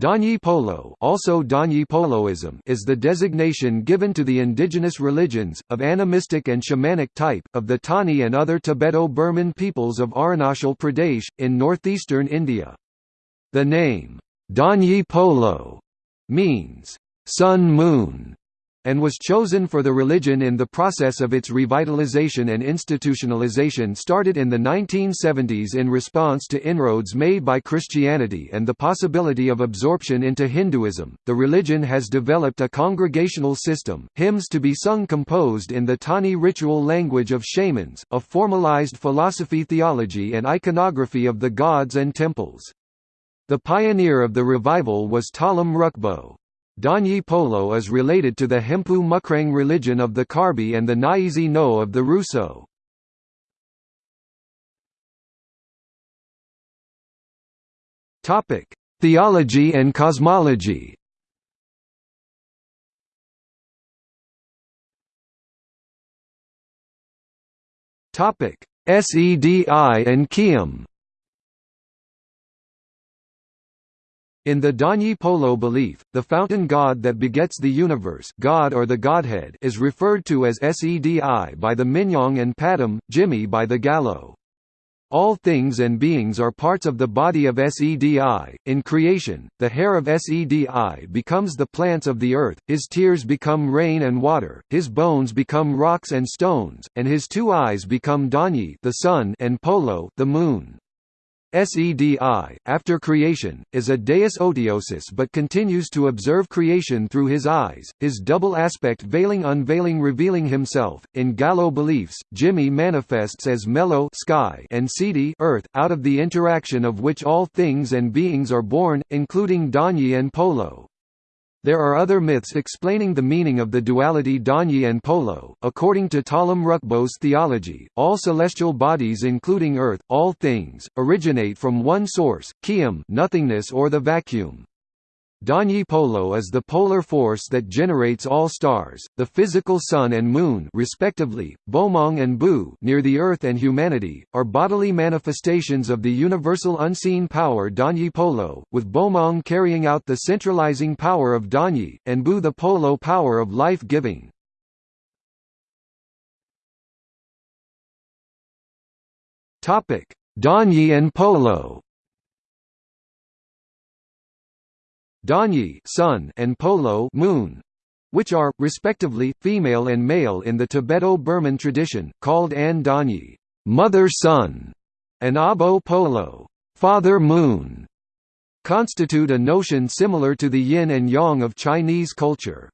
Danyi Polo also Danyi Poloism is the designation given to the indigenous religions, of animistic and shamanic type, of the Tani and other Tibeto-Burman peoples of Arunachal Pradesh, in northeastern India. The name, Danyi Polo, means, sun-moon, and was chosen for the religion in the process of its revitalization and institutionalization started in the 1970s in response to inroads made by Christianity and the possibility of absorption into Hinduism. The religion has developed a congregational system, hymns to be sung composed in the Tani ritual language of shamans, a formalized philosophy theology and iconography of the gods and temples. The pioneer of the revival was Talam Rukbo. Danyi Polo is related to the Hempu Mukrang religion of the Karbi and the Nyezi No of the Hruso. Theology and cosmology Sedi and Keyum In the Danyi Polo belief, the fountain god that begets the universe god or the Godhead is referred to as Sedi by the Minyong and Padam, Jimi by the Galo. All things and beings are parts of the body of Sedi. In creation, the hair of Sedi becomes the plants of the earth, his tears become rain and water, his bones become rocks and stones, and his two eyes become Danyi the sun and Polo the moon. Sedi, after creation, is a deus otiosus but continues to observe creation through his eyes, his double aspect veiling unveiling revealing himself. In Galo beliefs, Jimi manifests as Melo sky and Sidi earth, out of the interaction of which all things and beings are born, including Danyi and Polo. There are other myths explaining the meaning of the duality Danyi and Polo. According to Talam Rukbo's theology, all celestial bodies including Earth, all things, originate from one source, Keyum nothingness or the vacuum. Danyi Polo is the polar force that generates all stars, the physical sun and moon respectively, Bomong and Bu near the earth and humanity, are bodily manifestations of the universal unseen power Danyi Polo, with Bomong carrying out the centralizing power of Danyi, and Bu the Polo power of life-giving. Danyi and Polo Danyi sun and Polo moon, which are, respectively, female and male in the Tibeto-Burman tradition, called An Danyi mother sun, and Abo Polo father moon, constitute a notion similar to the yin and yang of Chinese culture.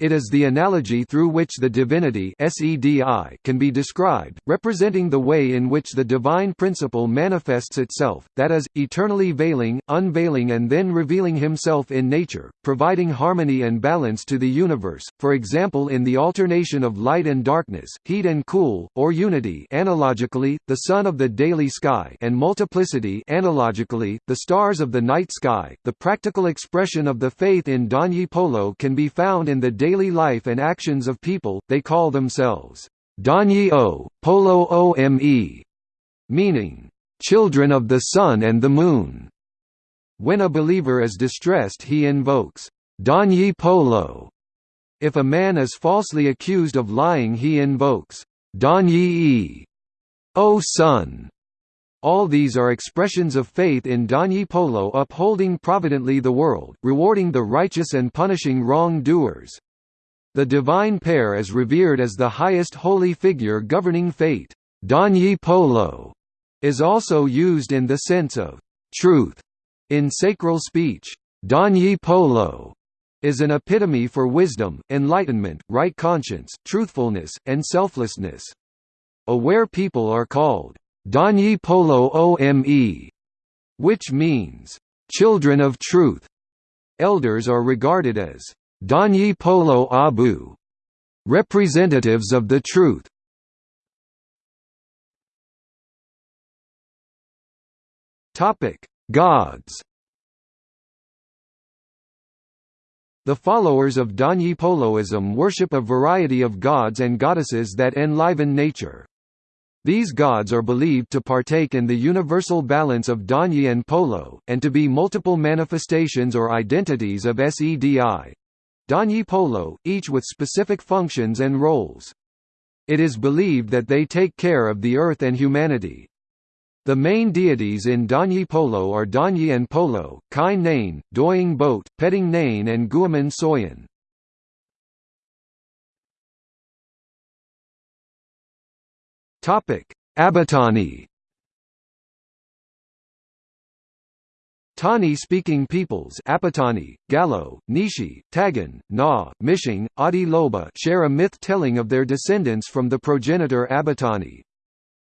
It is the analogy through which the divinity can be described, representing the way in which the divine principle manifests itself, that is, eternally veiling, unveiling and then revealing himself in nature, providing harmony and balance to the universe, for example in the alternation of light and darkness, heat and cool, or unity analogically, the sun of the daily sky and multiplicity analogically, the stars of the night sky. The practical expression of the faith in Danyi Polo can be found in the daily life and actions of people, they call themselves Danyi O, Polo Ome, meaning, children of the sun and the moon. When a believer is distressed he invokes Danyi Polo. If a man is falsely accused of lying he invokes Danyi O Sun. All these are expressions of faith in Danyi Polo upholding providently the world, rewarding the righteous and punishing wrong-doers. The divine pair is revered as the highest holy figure governing fate. Danyi Polo is also used in the sense of truth in sacral speech. Danyi Polo is an epitome for wisdom, enlightenment, right conscience, truthfulness, and selflessness. Aware people are called Danyi Polo Ome, which means children of truth. Elders are regarded as Danyi Polo Abu, representatives of the truth. Topic: Gods. The followers of Danyi Poloism worship a variety of gods and goddesses that enliven nature. These gods are believed to partake in the universal balance of Danyi and Polo, and to be multiple manifestations or identities of Sedi. Danyi Polo, each with specific functions and roles. It is believed that they take care of the earth and humanity. The main deities in Danyi Polo are Danyi and Polo, Kine Nane, Doying Bote, Pedong Nane and Gumin Soyin. Abotani Tani-speaking peoples Apatani, Galo, Nishi, Tagin, Na, Mishing, Adi Loba share a myth telling of their descendants from the progenitor Abotani.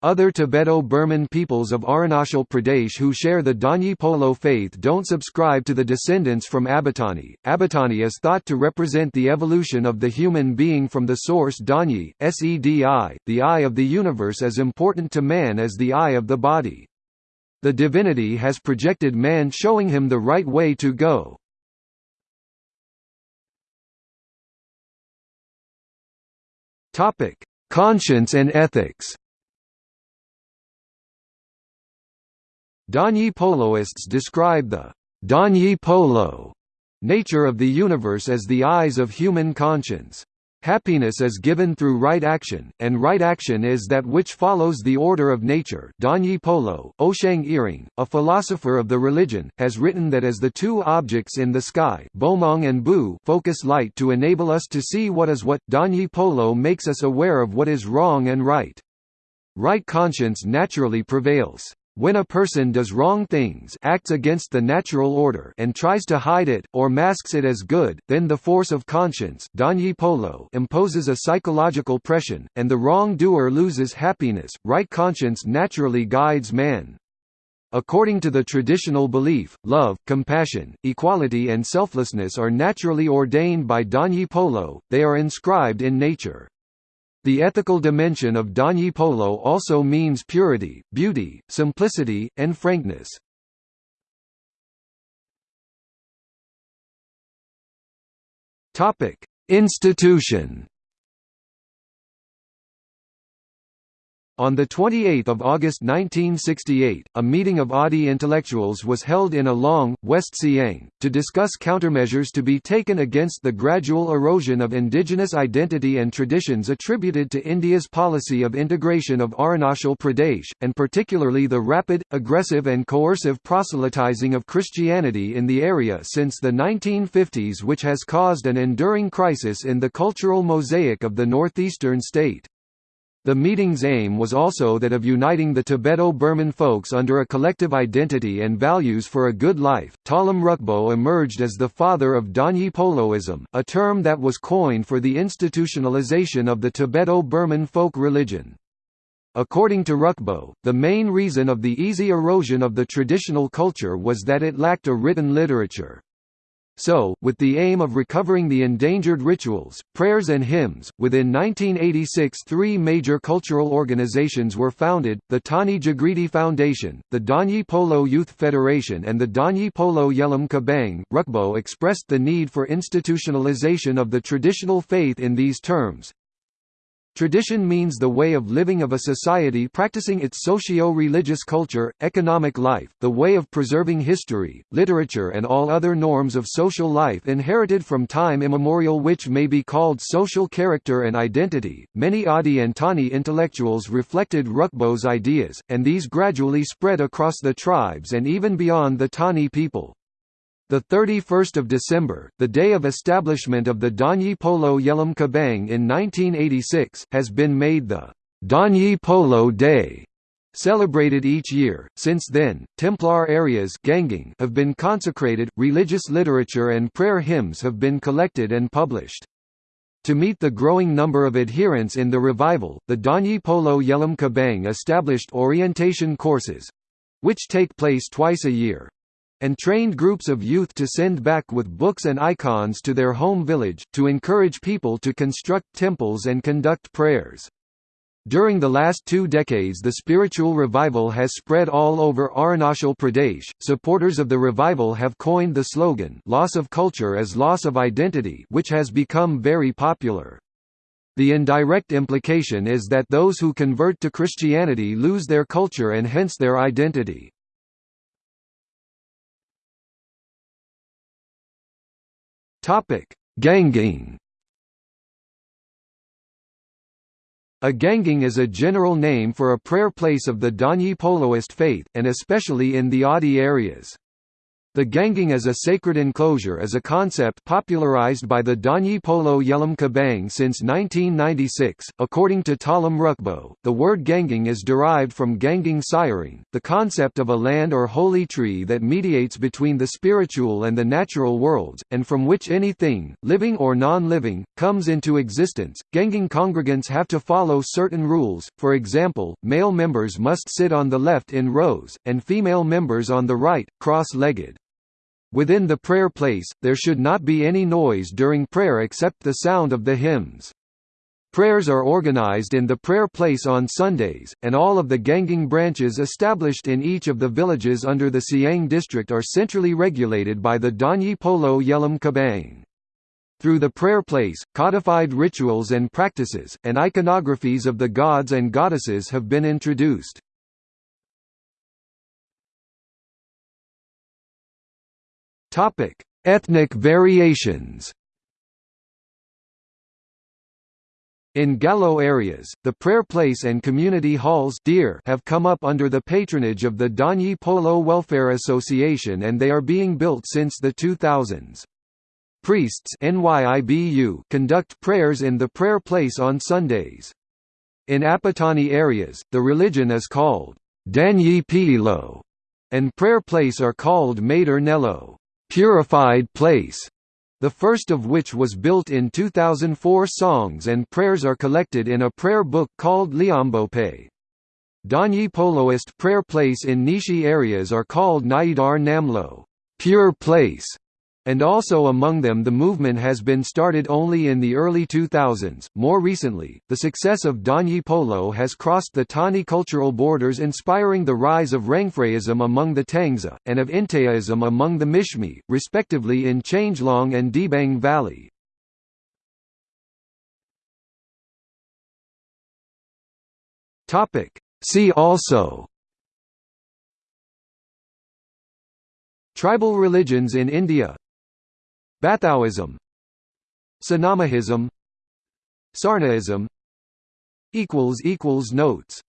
Other Tibeto-Burman peoples of Arunachal Pradesh who share the Danyi Polo faith don't subscribe to the descendants from Abotani. Abotani is thought to represent the evolution of the human being from the source Danyi, Sedi. The eye of the universe as important to man as the eye of the body. The divinity has projected man showing him the right way to go. Conscience and ethics Danyi Poloists describe the Danyi Polo nature of the universe as the eyes of human conscience. Happiness is given through right action, and right action is that which follows the order of nature Danyi Polo, Oshong Ering, a philosopher of the religion, has written that as the two objects in the sky Bomong and Bu focus light to enable us to see what is what, Danyi Polo makes us aware of what is wrong and right. Right conscience naturally prevails. When a person does wrong things acts against the natural order and tries to hide it, or masks it as good, then the force of conscience polo imposes a psychological pressure, and the wrong-doer loses happiness. Right conscience naturally guides man. According to the traditional belief, love, compassion, equality and selflessness are naturally ordained by Danyi Polo, they are inscribed in nature. The ethical dimension of Danyi Polo also means purity, beauty, simplicity, and frankness. Institution On 28 August 1968, a meeting of Adi intellectuals was held in Along, West Siang, to discuss countermeasures to be taken against the gradual erosion of indigenous identity and traditions attributed to India's policy of integration of Arunachal Pradesh, and particularly the rapid, aggressive and coercive proselytizing of Christianity in the area since the 1950s which has caused an enduring crisis in the cultural mosaic of the northeastern state. The meeting's aim was also that of uniting the Tibeto-Burman folks under a collective identity and values for a good life. Talam Rukbo emerged as the father of Danyi Poloism, a term that was coined for the institutionalization of the Tibeto-Burman folk religion. According to Rukbo, the main reason of the easy erosion of the traditional culture was that it lacked a written literature. So, with the aim of recovering the endangered rituals, prayers and hymns, within 1986 three major cultural organizations were founded, the Tani Jagriti Foundation, the Danyi Polo Youth Federation and the Danyi Polo Yelam Kebang. Rukbo expressed the need for institutionalization of the traditional faith in these terms, Tradition means the way of living of a society practicing its socio-religious culture, economic life, the way of preserving history, literature and all other norms of social life inherited from time immemorial which may be called social character and identity. Many Adi and Tani intellectuals reflected Rukbo's ideas, and these gradually spread across the tribes and even beyond the Tani people. The 31st of December, the day of establishment of the Danyi Polo Yelam Kebang in 1986, has been made the Danyi Polo Day, celebrated each year. Since then, Templar areas Ganging have been consecrated, religious literature and prayer hymns have been collected and published. To meet the growing number of adherents in the revival, the Danyi Polo Yelam Kebang established orientation courses which take place twice a year and trained groups of youth to send back with books and icons to their home village, to encourage people to construct temples and conduct prayers. During the last two decades the spiritual revival has spread all over Arunachal Pradesh. Supporters of the revival have coined the slogan loss of culture as loss of identity which has become very popular. The indirect implication is that those who convert to Christianity lose their culture and hence their identity. Ganging A ganging is a general name for a prayer place of the Danyi Poloist faith, and especially in the Adi areas. The ganging as a sacred enclosure is a concept popularized by the Danyi Polo Yelam Kebang since 1996. According to Talam Rukbo, the word ganging is derived from ganging siring, the concept of a land or holy tree that mediates between the spiritual and the natural worlds, and from which anything, living or non-living, comes into existence. Ganging congregants have to follow certain rules, for example, male members must sit on the left in rows, and female members on the right, cross-legged. Within the prayer place, there should not be any noise during prayer except the sound of the hymns. Prayers are organized in the prayer place on Sundays, and all of the ganging branches established in each of the villages under the Siang district are centrally regulated by the Danyi Polo Yelam Kebang. Through the prayer place, codified rituals and practices, and iconographies of the gods and goddesses have been introduced. Topic: Ethnic variations. In Galo areas, the prayer place and community halls have come up under the patronage of the Danyi Polo Welfare Association and they are being built since the 2000s. Priests conduct prayers in the prayer place on Sundays. In Apatani areas, the religion is called Danyi Pilo, and prayer place are called Meder Nello purified place, the first of which was built in 2004 songs and prayers are collected in a prayer book called Liambope. Danyi Poloist prayer place in Nishi areas are called Naidar Namlo pure place", and also among them the movement has been started only in the early 2000s. More recently, the success of Danyi Polo has crossed the Tani cultural borders inspiring the rise of Rangfraism among the Tangsa, and of Intaism among the Mishmi, respectively in Changlang and Dibang Valley. See also Tribal religions in India Bathouism. Sanamahism Sarnaism. Notes